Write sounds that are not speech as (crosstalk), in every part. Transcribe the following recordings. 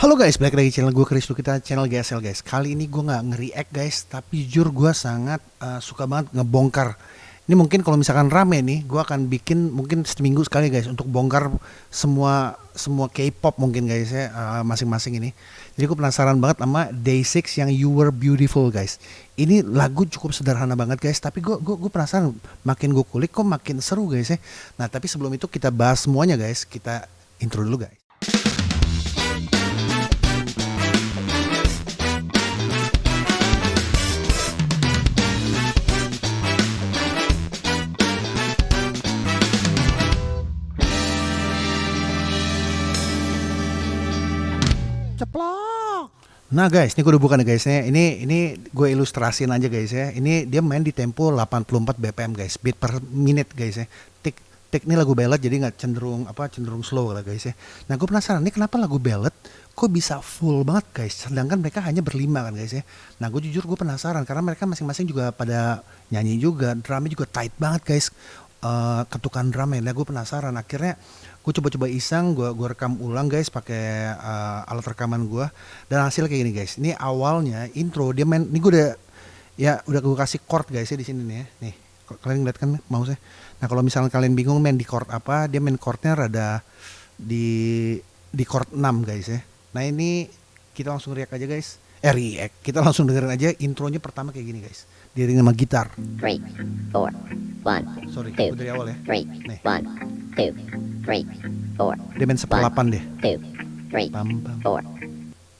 Halo guys, balik lagi channel gue Chris kita channel GSL guys. Kali ini gue nggak nge-react guys, tapi jujur gue sangat uh, suka banget ngebongkar. Ini mungkin kalau misalkan rame nih, gue akan bikin mungkin seminggu sekali guys untuk bongkar semua semua K-pop mungkin guys ya uh, masing-masing ini. Jadi gue penasaran banget sama Day6 yang You Were Beautiful guys. Ini lagu cukup sederhana banget guys, tapi gue gue gue penasaran makin gue kulik kok makin seru guys ya. Nah tapi sebelum itu kita bahas semuanya guys, kita intro dulu guys. Nah guys, ini gue udah buka nih guys ya. Ini ini gue ilustrasiin aja guys ya. Ini dia main di tempo 84 BPM guys, beat per minute guys ya. Tik tik ini lagu ballad jadi nggak cenderung apa cenderung slow lah guys ya. Nah gue penasaran ini kenapa lagu ballad kok bisa full banget guys. Sedangkan mereka hanya berlima kan guys ya. Nah gue jujur gue penasaran karena mereka masing-masing juga pada nyanyi juga, drumnya juga tight banget guys. Uh, ketukan drumnya. Nah gue penasaran. Akhirnya gue coba-coba iseng gue gue rekam ulang guys pakai uh, alat rekaman gue dan hasil kayak gini guys. Ini awalnya intro dia main ini gue udah ya udah gue kasih chord guys ya di sini nih ya. Nih kalian ngeliat kan mouse nah kalau misalnya kalian bingung main di chord apa dia main chordnya rada di di chord 6 guys ya. Nah ini kita langsung react aja guys react kita langsung dengerin aja intronya pertama kayak gini guys diiringi sama gitar 3 4 1 sorry two, dari awal ya 3 nih 1 2 three, four. Dia main seperlapan deh. Two, three, pam, pam. four,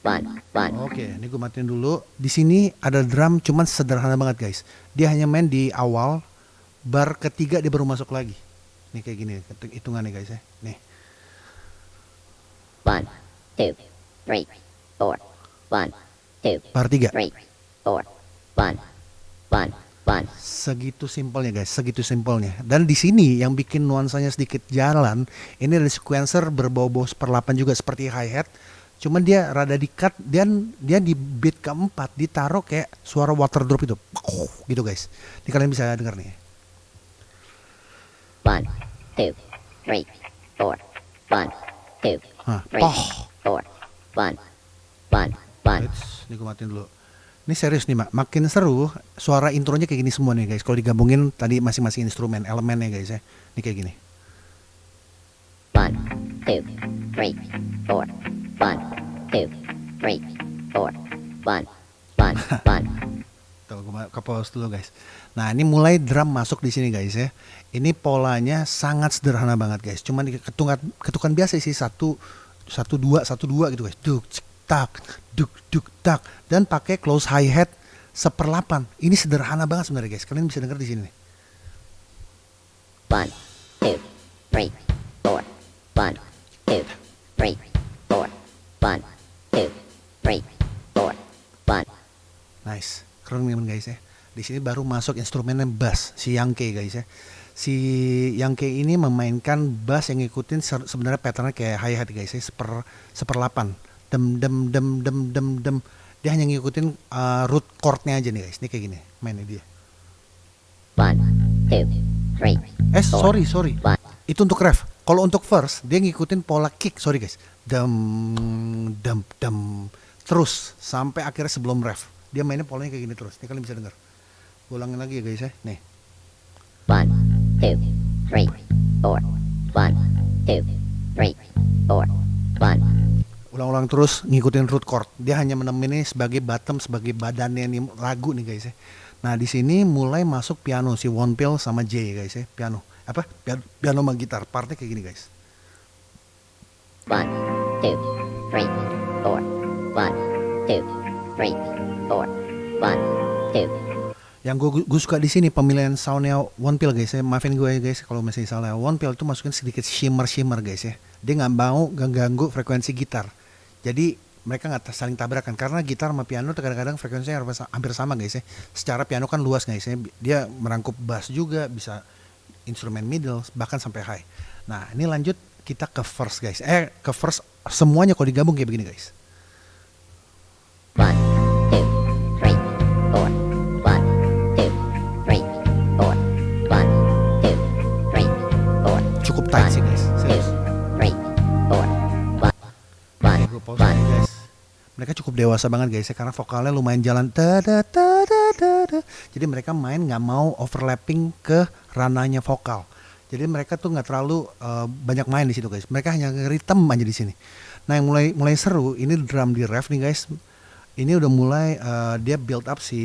one, one. Oke, ini gue matiin dulu. Di sini ada drum cuman sederhana banget guys. Dia hanya main di awal, bar ketiga dia baru masuk lagi. Nih kayak gini hitungannya guys ya. Nih. One, two, three, four, one, one. Fun. Segitu simpelnya guys, segitu simpelnya. Dan di sini yang bikin nuansanya sedikit jalan, ini ada sequencer berbau-bau seperlapan juga seperti hi-hat. Cuman dia rada di-cut dan dia di beat keempat ditaruh kayak suara water drop itu. Gitu guys. Ini kalian bisa denger nih. One, two, three, four. One, two, three, four. One, one, one. Ini gue matiin dulu. Ini serius nih, Mak. Makin seru, suara intronya kayak gini semua nih, guys. Kalau digabungin tadi masing-masing instrumen, elemennya, guys ya. Ini kayak gini. One, two, three, four. One, two, three, four. One, one, (laughs) one. Tuh, gue ke pause dulu, guys. Nah, ini mulai drum masuk di sini, guys ya. Ini polanya sangat sederhana banget, guys. Cuman ketukan ketukan biasa sih satu satu dua satu dua gitu, guys. Duk, tak, duk duk tak dan pakai close hi hat seperlapan. Ini sederhana banget sebenarnya guys. Kalian bisa dengar di sini nih. One, two, three, four. One, two, three, four. One, two, three, four. One. Nice, keren teman guys ya. Di sini baru masuk instrumennya bass si Yangke guys ya. Si Yangke ini memainkan bass yang ngikutin sebenarnya patternnya kayak hi hat guys ya, seper seperlapan dem dem dem dem dem dem. Dia hanya ngikutin uh, root chordnya aja nih guys. Ini kayak gini mainnya dia. One two three eh sorry sorry. one. itu untuk ref. Kalau untuk verse dia ngikutin pola kick. Sorry guys. Dem dem dem. Terus sampai akhirnya sebelum ref. Dia mainnya polanya kayak gini terus. Ini kalian bisa dengar ulangin lagi ya guys ya. Nih. One two three four. One two three four. One ulang-ulang terus ngikutin root chord. Dia hanya menemani sebagai bottom, sebagai badannya nih lagu nih guys ya. Nah di sini mulai masuk piano si One Pill sama J guys ya, piano. Apa? Piano, piano sama gitar. Partnya kayak gini guys. One, two, three, four. One, two, three, four. One, two. Yang gue, gue suka di sini pemilihan soundnya One Pill guys ya. Maafin gue ya guys kalau masih salah. One Pill itu masukin sedikit shimmer shimmer guys ya. Dia nggak mau ganggu frekuensi gitar jadi mereka nggak saling tabrakan karena gitar sama piano kadang-kadang frekuensinya hampir sama guys ya. Secara piano kan luas guys ya. Dia merangkup bass juga, bisa instrumen middle bahkan sampai high. Nah, ini lanjut kita ke first guys. Eh, ke first semuanya kalau digabung kayak begini guys. Cukup sih guys. Pause guys dewasa banget guys ya karena vokalnya lumayan jalan tada tada tada. Jadi mereka main nggak mau overlapping ke ranahnya vokal. Jadi mereka tuh nggak terlalu uh, banyak main di situ guys. Mereka hanya ritme aja di sini. Nah yang mulai mulai seru ini drum di ref nih guys. Ini udah mulai uh, dia build up si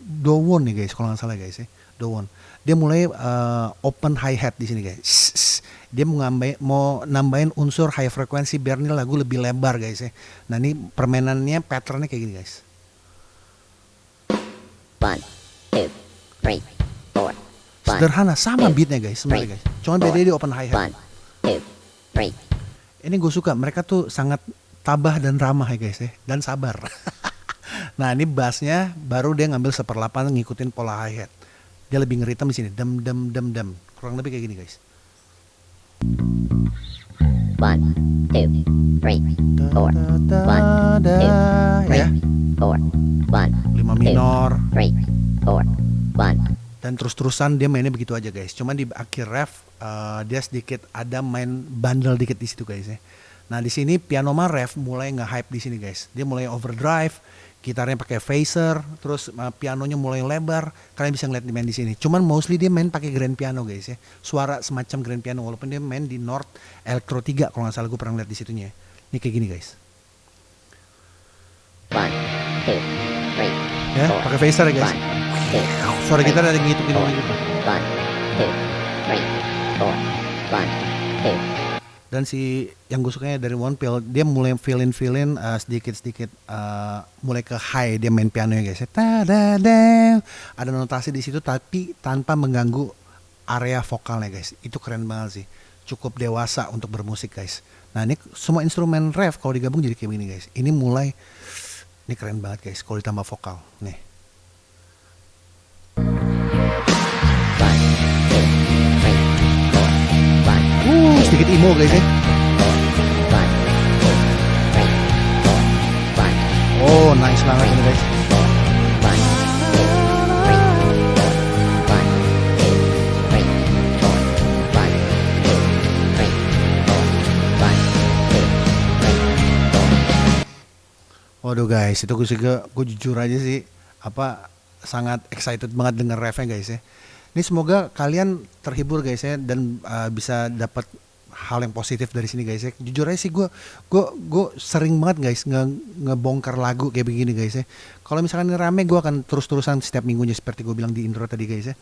Dowon nih guys kalau nggak salah guys ya. Dowon. Dia mulai uh, open hi hat di sini guys. Shh, shh. Dia mau ngambil mau nambahin unsur high frequency biar nih lagu lebih lebar guys ya. Nah ini permainannya patternnya kayak gini guys. One, two, three, four. One, Sederhana sama two, beatnya guys sebenarnya guys. Cuma four, beda di open hi hat. One, two, three. Ini gue suka mereka tuh sangat tabah dan ramah ya guys ya dan sabar. (laughs) nah ini bassnya baru dia ngambil seperlapan ngikutin pola hi hat. Dia lebih ngeritem di sini dem dem dem dem kurang lebih kayak gini guys. One, two, three, four. One, two, three, ya four. One, lima minor three, four. One, dan terus-terusan dia mainnya begitu aja guys. Cuman di akhir ref eh, dia sedikit ada main bandel dikit di situ guys ya. Nah di sini piano mah ref mulai nge-hype di sini guys. Dia mulai overdrive, gitarnya pakai phaser, terus eh, pianonya mulai lebar. Kalian bisa ngeliat di main di sini. Cuman mostly dia main pakai grand piano guys ya. Suara semacam grand piano walaupun dia main di North Electro 3 kalau nggak salah gue pernah lihat di situnya. Ini kayak gini guys. one, two, three, Ya, pakai phaser ya guys. One, two, Suara gitar ada yang four. gitu. One, two, three, four. One, dan si yang gue sukanya dari One Pill dia mulai feelin feelin sedikit sedikit mulai ke high dia main piano ya guys ya. Tadadang. ada notasi di situ tapi tanpa mengganggu area vokalnya guys. Itu keren banget sih. Cukup dewasa untuk bermusik guys. Nah ini semua instrumen ref kalau digabung jadi kayak gini guys. Ini mulai ini keren banget guys kalau ditambah vokal. Nih sedikit emo guys ya oh nice banget ini guys. Waduh guys, itu gue juga gue jujur aja sih apa sangat excited banget dengan refnya guys ya. Ini semoga kalian terhibur guys ya dan uh, bisa dapat hal yang positif dari sini guys ya. Jujur aja sih gue gue gue sering banget guys nge ngebongkar lagu kayak begini guys ya. Kalau misalkan ini rame gue akan terus-terusan setiap minggunya seperti gue bilang di intro tadi guys ya.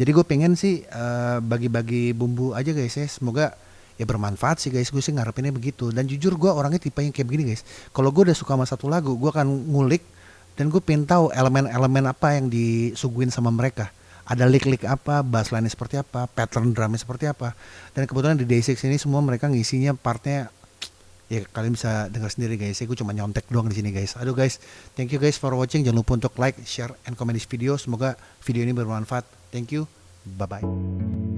Jadi gue pengen sih uh, bagi-bagi bumbu aja guys ya. Semoga ya bermanfaat sih guys gue sih ngarepinnya begitu dan jujur gue orangnya tipe yang kayak begini guys kalau gue udah suka sama satu lagu gue akan ngulik dan gue pengen tahu elemen-elemen apa yang disuguhin sama mereka ada lick-lick apa, bassline seperti apa, pattern drumnya seperti apa. Dan kebetulan di Day6 ini semua mereka ngisinya partnya ya kalian bisa dengar sendiri guys ya gue cuma nyontek doang di sini guys. Aduh guys thank you guys for watching. Jangan lupa untuk like share and comment this video. Semoga video ini bermanfaat. Thank you. Bye bye